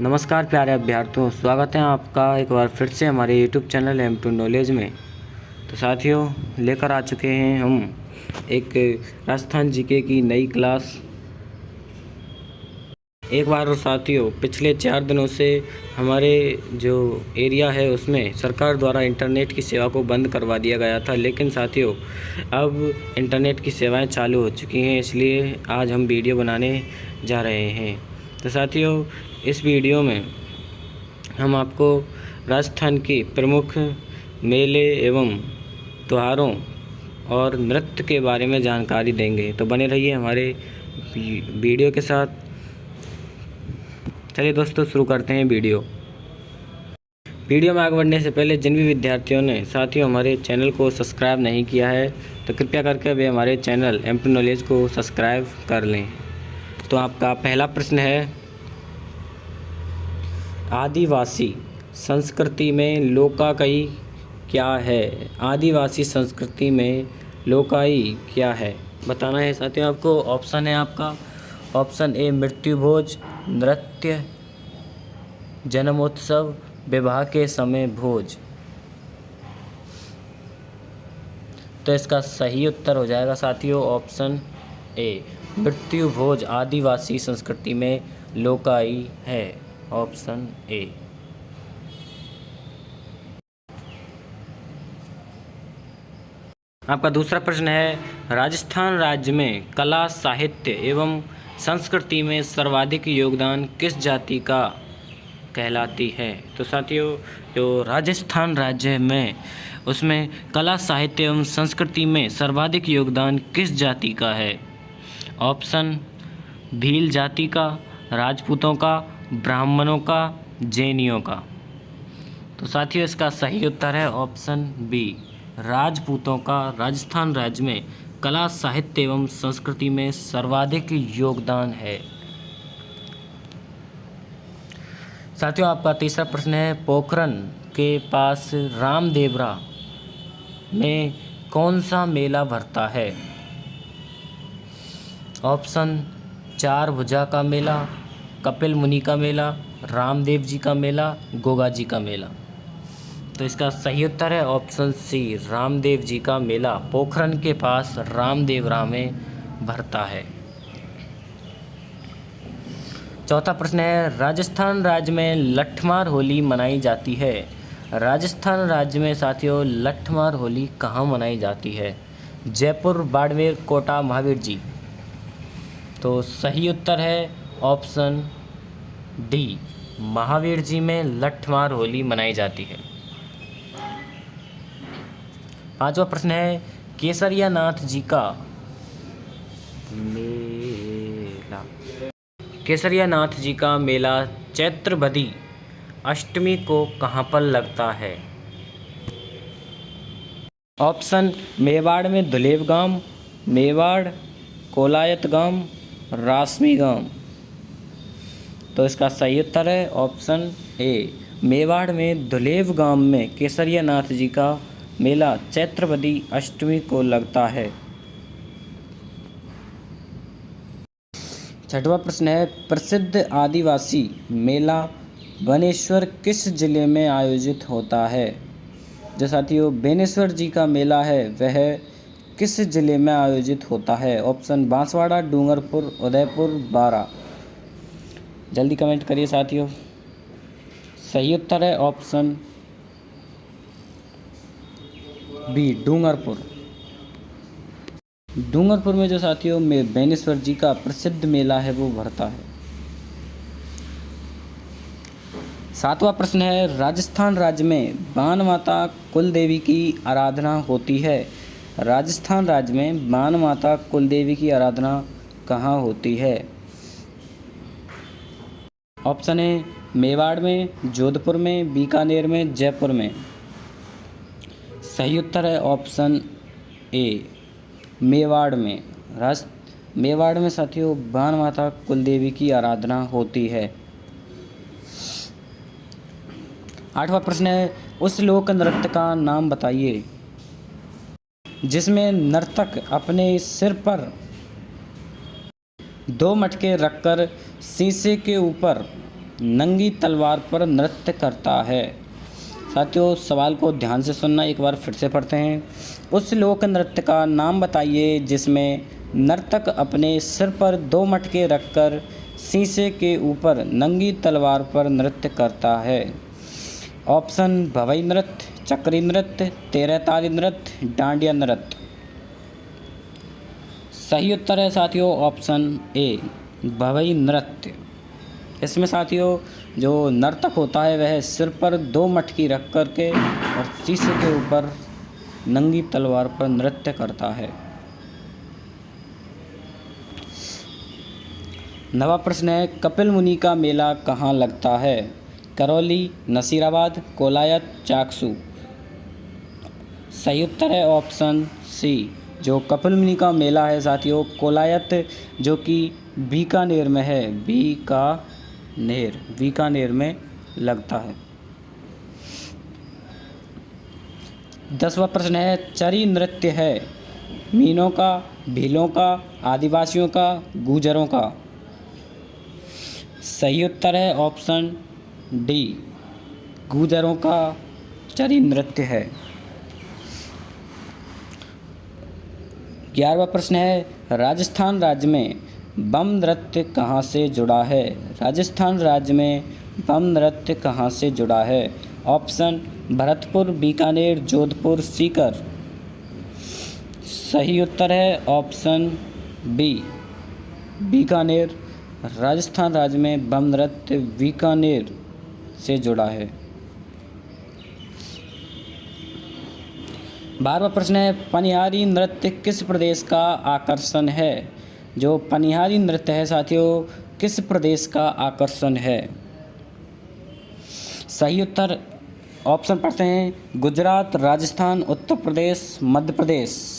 नमस्कार प्यारे अभ्यर्थियों, स्वागत है आपका एक बार फिर से हमारे YouTube channel M two knowledge में। तो साथियों, लेकर आ चुके हैं हम एक राजस्थान जीके की नई क्लास एक बार साथियों, पिछले चार दिनों से हमारे जो एरिया है उसमें सरकार द्वारा इंटरनेट की सेवा को बंद करवा दिया गया था, लेकिन साथियों, अब इंटरनेट की सेवाएँ चालू हो चुकी हैं, इसलिए आज हम वीडियो बनाने जा रहे हैं। तो साथियों, इस वीडियो में हम आपको राजस्थान की प्रमुख मेले एवं त्योहारों और नृत्य के बारे में जानकारी देंगे। तो बने रहिए हमारे वीडियो के साथ। चलिए दोस्तों, शुरू करते हैं वीडियो। वीडियो में आगे बढ़ने से पहले जिन भी विद्यार्थियों ने, साथियों, हमारे चैनल को सब्सक्राइब नहीं किया है तो कृपया करके वे हमारे चैनल एम नॉलेज को सब्सक्राइब कर लें। तो आपका पहला प्रश्न है, आदिवासी संस्कृति में लोकाकई क्या है? आदिवासी संस्कृति में लोकाई क्या है? बताना है साथियों आपको, ऑप्शन है आपका। ऑप्शन ए मृत्यु भोज नृत्य, जन्मोत्सव, विवाह के समय भोज। तो इसका सही उत्तर हो जाएगा साथियों, ऑप्शन ए। मृत्यु भोज आदिवासी संस्कृति में लोकाई है। Option A. आपका दूसरा प्रश्न है, राजस्थान राज्य में कला, साहित्य एवं संस्कृति में सर्वाधिक योगदान किस जाति का कहलाती है? तो साथियों, जो राजस्थान राज्य में, उसमें कला, साहित्य एवं संस्कृति में सर्वाधिक योगदान किस जाति का है? ऑप्शन, भील जाति का, राजपूतों का, ब्राह्मणों का, जैनियों का। तो साथियों, इसका सही उत्तर है ऑप्शन बी, राजपूतों का। राजस्थान राज्य में कला, साहित्य एवं संस्कृति में सर्वाधिक योगदान है। साथियों, आपका तीसरा प्रश्न है पोखरन के पास रामदेवरा में कौन सा मेला भरता है? ऑप्शन चार भुजा का मेला, कपिल मुनि का मेला, रामदेव जी का मेला, गोगा जी का मेला। तो इसका सही उत्तर है ऑप्शन सी, रामदेव जी का मेला। पोखरन के पास रामदेव राम भरता है। चौथा प्रश्न है, राजस्थान राज्य में लठमार होली मनाई जाती है। राजस्थान राज्य में साथियों लठमार होली कहाँ मनाई जाती है? जयपुर, बाड़मेर, कोटा, महावीर जी। तो सही उत्तर है ऑप्शन डी, महावीर जी में लठमार होली मनाई जाती है। पांचवा प्रश्न है केसरिया नाथ जी का मेला। केसरिया नाथ जी का मेला चैत्रबदी अष्टमी को कहाँ पर लगता है? ऑप्शन, मेवाड़ में दुलेव गाँव, मेवाड़, कोलायत गाँव रासमी गाँव तो इसका सही उत्तर है ऑप्शन ए, मेवाड़ में धुलेव गाँव में केसरिया नाथ जी का मेला चैत्रवदी अष्टमी को लगता है। छठवा प्रश्न है, प्रसिद्ध आदिवासी मेला बनेश्वर किस ज़िले में आयोजित होता है? जो साथियों, बेनेश्वर जी का मेला है, वह किस ज़िले में आयोजित होता है? ऑप्शन, बांसवाड़ा, डूंगरपुर, उदयपुर, बारा। जल्दी कमेंट करिए साथियों। सही उत्तर है ऑप्शन बी, डूंगरपुर। डूंगरपुर में जो साथियों, में बेनेश्वर जी का प्रसिद्ध मेला है, वो भरता है। सातवां प्रश्न है, राजस्थान राज्य में बान माता कुल देवी की आराधना होती है। राजस्थान राज्य में बान माता कुल देवी की आराधना कहाँ होती है? ऑप्शन ए, मेवाड़ में, जोधपुर में, बीकानेर में, जयपुर में। सही उत्तर है ऑप्शन ए, मेवाड़ में। राज, मेवाड़ में साथियों बान माता कुलदेवी की आराधना होती है। आठवां प्रश्न है, उस लोक नृत्य का नाम बताइए। जिसमें नर्तक अपने सिर पर दो मटके रखकर शीशे के ऊपर नंगी तलवार पर नृत्य करता है। साथियों, सवाल को ध्यान से सुनना, एक बार फिर से पढ़ते हैं। उस लोक नृत्य का नाम बताइए, जिसमें नर्तक अपने सिर पर दो मटके रखकर शीशे के ऊपर नंगी तलवार पर नृत्य करता है। ऑप्शन भवई नृत्य, चक्री नृत्य तेरह ताली नृत्य, डांडिया नृत्य। सही उत्तर है साथियों, ऑप्शन ए, भवई नृत्य। इसमें साथियों, जो नर्तक होता है, वह सिर पर दो मटकी रख कर के और शीशे के ऊपर नंगी तलवार पर नृत्य करता है। नवा प्रश्न है, कपिल मुनि का मेला कहाँ लगता है? करौली, नसीराबाद, कोलायत, चाकसू। सही उत्तर है ऑप्शन सी, जो कपिल मुनि का मेला है साथियों। कोलायत, जो कि बीकानेर में है। बीकानेर बीकानेर में लगता है। दसवा प्रश्न है, चरी नृत्य है। मीनों का, भीलों का, आदिवासियों का, गुजरों का। सही उत्तर है ऑप्शन डी, गुजरों का चरी नृत्य है। ग्यारहवा प्रश्न है, राजस्थान राज्य में बम नृत्य कहाँ से जुड़ा है? राजस्थान राज्य में बम नृत्य कहाँ से जुड़ा है? ऑप्शन, भरतपुर, बीकानेर, जोधपुर, सीकर। सही उत्तर है ऑप्शन बी, बीकानेर। राजस्थान राज्य में बम नृत्य बीकानेर। से जुड़ा है। बारहवा प्रश्न है, पनिहारी नृत्य किस प्रदेश का आकर्षण है? जो पनिहारी नृत्य है, साथियों, किस प्रदेश का आकर्षण है? सही उत्तर, ऑप्शन पढ़ते हैं, गुजरात, राजस्थान, उत्तर प्रदेश, मध्य प्रदेश।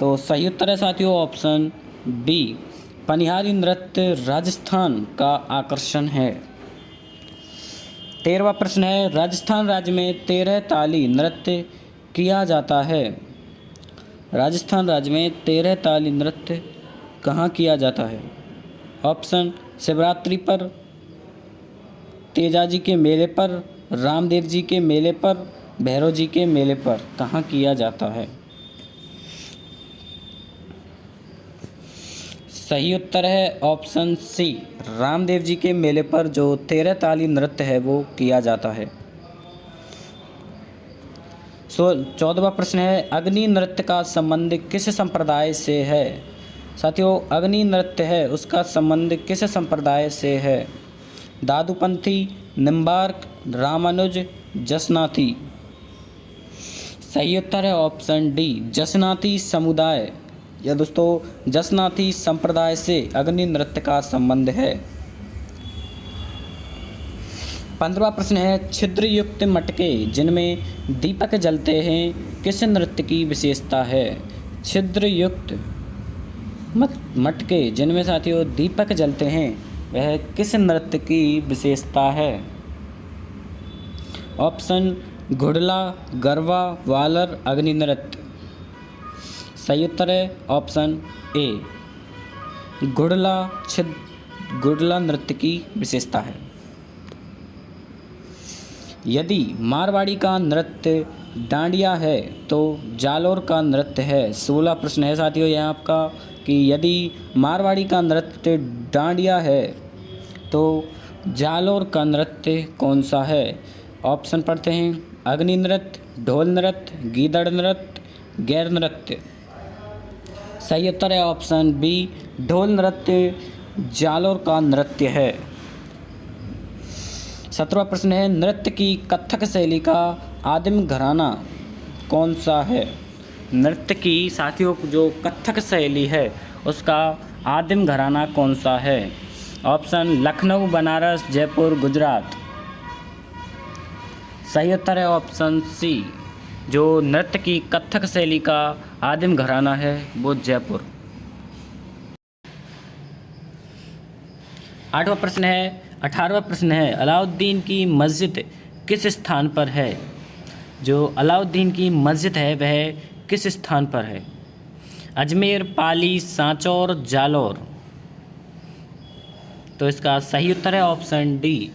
तो सही उत्तर है साथियों, ऑप्शन बी, पनिहारी नृत्य राजस्थान का आकर्षण है। तेरहवा प्रश्न है, राजस्थान राज्य में तेरह ताली नृत्य किया जाता है। राजस्थान राज्य में तेरह ताली नृत्य कहाँ किया जाता है? ऑप्शन, शिवरात्रि पर तेजा जी के मेले पर, रामदेव जी के मेले पर, भैरव जी के मेले पर कहाँ किया जाता है? सही उत्तर है ऑप्शन सी। रामदेव जी के मेले पर जो तेरह ताली नृत्य है, वो किया जाता है। सो चौदहवा प्रश्न है, अग्नि नृत्य का संबंध किस संप्रदाय से है? साथियों, अग्नि नृत्य है, उसका संबंध किस संप्रदाय से है? दादुपंथी निम्बार्क रामानुज, जसनाथी। सही उत्तर है ऑप्शन डी, जसनाथी समुदाय। या दोस्तों, जसनाथी संप्रदाय से अग्नि नृत्य का संबंध है। पंद्रवा प्रश्न है छिद्र युक्त मटके, जिनमें दीपक जलते हैं, किस नृत्य की विशेषता है? छिद्र युक्त मटके, जिनमें साथियों दीपक जलते हैं, वह किस नृत्य की विशेषता है? ऑप्शन, घुड़ला, गरवा, वालर, अग्नि नृत्य। सही उत्तर है ऑप्शन ए गुड़ला छिद, गुड़ला नृत्य की विशेषता है। यदि मारवाड़ी का नृत्य डांडिया है तो जालोर का नृत्य है। सोलह प्रश्न है साथियों यहाँ आपका, कि यदि मारवाड़ी का नृत्य डांडिया है तो जालोर का नृत्य कौन सा है? ऑप्शन पढ़ते हैं, अग्नि नृत्य, ढोल नृत्य, गीदड़ नृत्य, गैर नृत्य। सही उत्तर है ऑप्शन बी, ढोल नृत्य, जालोर का नृत्य है। सत्रवा प्रश्न है, नृत्य की कथक शैली का आदिम घराना कौन सा है? नृत्य की साथियों, जो कथक शैली है, उसका आदिम घराना कौन सा है? ऑप्शन, लखनऊ, बनारस, जयपुर, गुजरात। सही उत्तर है ऑप्शन सी। जो नृत्य की कथक शैली का आदिम घराना है, वो जयपुर। आठवां प्रश्न है अठारहवा प्रश्न है, अलाउद्दीन की मस्जिद किस स्थान पर है? जो अलाउद्दीन की मस्जिद है, वह किस स्थान पर है? अजमेर, पाली, सांचौर, जालौर। तो इसका सही उत्तर है option D.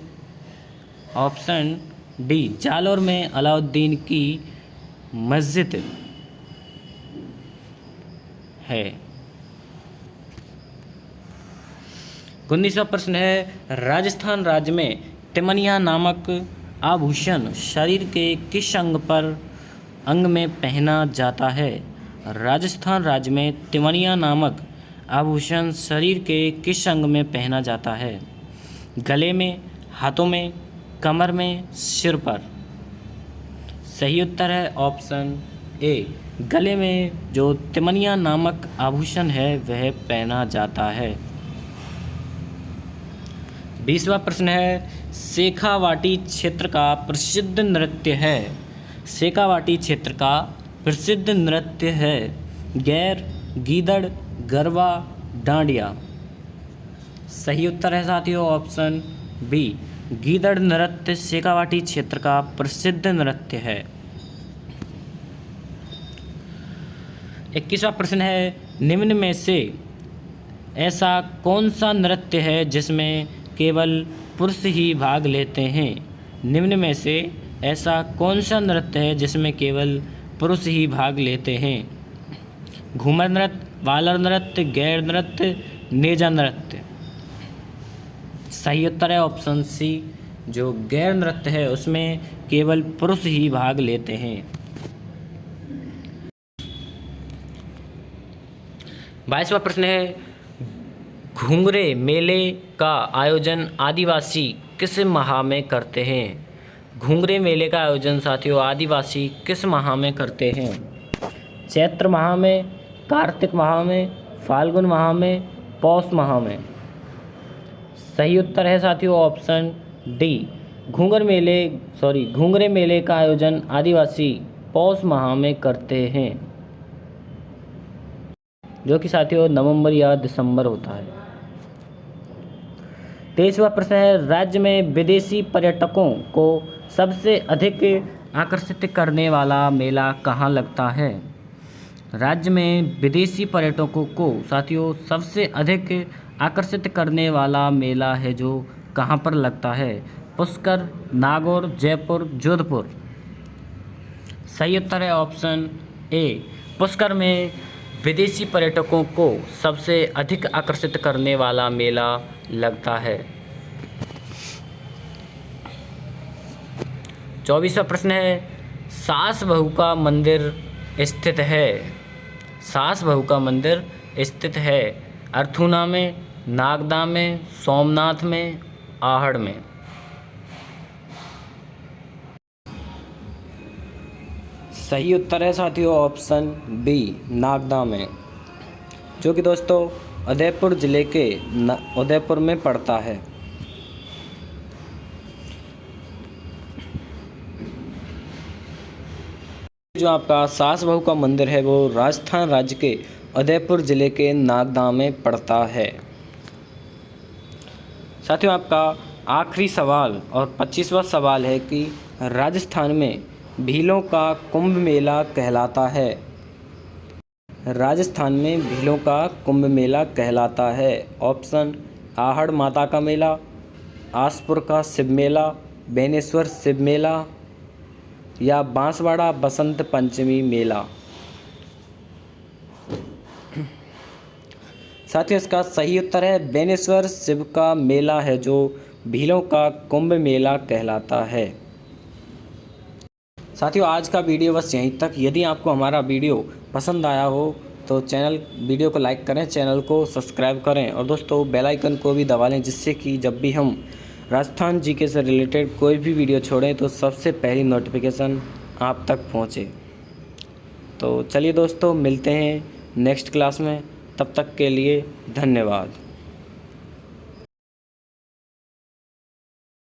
Option D, Jalore में अलाउद्दीन की मस्जिद है। उन्नीसवा प्रश्न है, राजस्थान राज्य में तिमनिया नामक आभूषण शरीर के किस अंग पर अंग में पहना जाता है? राजस्थान राज्य में तिमनिया नामक आभूषण शरीर के किस अंग में पहना जाता है? गले में, हाथों में, कमर में, सिर पर। सही उत्तर है ऑप्शन ए। गले में जो तिमनिया नामक आभूषण है, वह पहना जाता है। बीसवा प्रश्न है शेखावाटी क्षेत्र का प्रसिद्ध नृत्य है। शेखावाटी क्षेत्र का प्रसिद्ध नृत्य है, गैर, गीदड़ गरबा डांडिया। सही उत्तर है साथियों, ऑप्शन बी। गीदड़ नृत्य शेखावाटी क्षेत्र का प्रसिद्ध नृत्य है। इक्कीसवा प्रश्न है, निम्न में से ऐसा कौन सा नृत्य है जिसमें केवल पुरुष ही भाग लेते हैं? निम्न में से ऐसा कौन सा नृत्य है जिसमें केवल पुरुष ही भाग लेते हैं? घूमर नृत्य, वालर नृत्य, गैर नृत्य, नेजा नृत्य। सही उत्तर है ऑप्शन सी, जो गैर नृत्य है उसमें केवल पुरुष ही भाग लेते हैं। बाईसवा प्रश्न है, घुंघरे मेले का आयोजन आदिवासी किस माह में करते हैं? घुंघरे मेले का आयोजन साथियों आदिवासी किस माह में करते हैं? चैत्र माह में, कार्तिक माह में, फाल्गुन माह में, पौष माह में। सही उत्तर है साथियों ऑप्शन डी घूंगर मेले, सॉरी, घुंघरे मेले का आयोजन आदिवासी पौष माह में करते हैं। जो कि साथियों नवंबर या दिसंबर होता है। तेईसवा प्रश्न है, राज्य में विदेशी पर्यटकों को सबसे अधिक आकर्षित करने वाला मेला कहाँ लगता है? राज्य में विदेशी पर्यटकों को साथियों सबसे अधिक आकर्षित करने वाला मेला है जो कहाँ पर लगता है? पुष्कर, नागौर, जयपुर, जोधपुर। सही उत्तर है ऑप्शन ए, पुष्कर में विदेशी पर्यटकों को सबसे अधिक आकर्षित करने वाला मेला लगता है। चौबीसवा प्रश्न है, सास बहू का मंदिर स्थित है? सास बहू का मंदिर स्थित है अर्थुना में, नागदा में, सोमनाथ में, आहड़ में। सही उत्तर है साथियों, ऑप्शन बी नागदा में। जो कि दोस्तों, उदयपुर ज़िले के उदयपुर में पड़ता है। जो आपका सास बहू का मंदिर है, वो राजस्थान राज्य के उदयपुर ज़िले के नागदा में पड़ता है। साथियों, आपका आखिरी सवाल और पच्चीसवा सवाल है कि राजस्थान में भीलों का कुंभ मेला कहलाता है। राजस्थान में भीलों का कुंभ मेला कहलाता है। ऑप्शन, आहड़ माता का मेला, आसपुर का शिव मेला, बेनेश्वर शिव मेला या बांसवाड़ा बसंत पंचमी मेला। साथियों, इसका सही उत्तर है, बेनेश्वर शिव का मेला है जो भीलों का कुंभ मेला कहलाता है। साथियों, आज का वीडियो बस यहीं तक। यदि आपको हमारा वीडियो पसंद आया हो तो चैनल, वीडियो को लाइक करें, चैनल को सब्सक्राइब करें और दोस्तों, बेल आइकन को भी दबा लें, जिससे कि जब भी हम राजस्थान जीके से रिलेटेड कोई भी वीडियो छोड़ें तो सबसे पहली नोटिफिकेशन आप तक पहुँचे। तो चलिए दोस्तों, मिलते हैं नेक्स्ट क्लास में। तब तक के लिए धन्यवाद।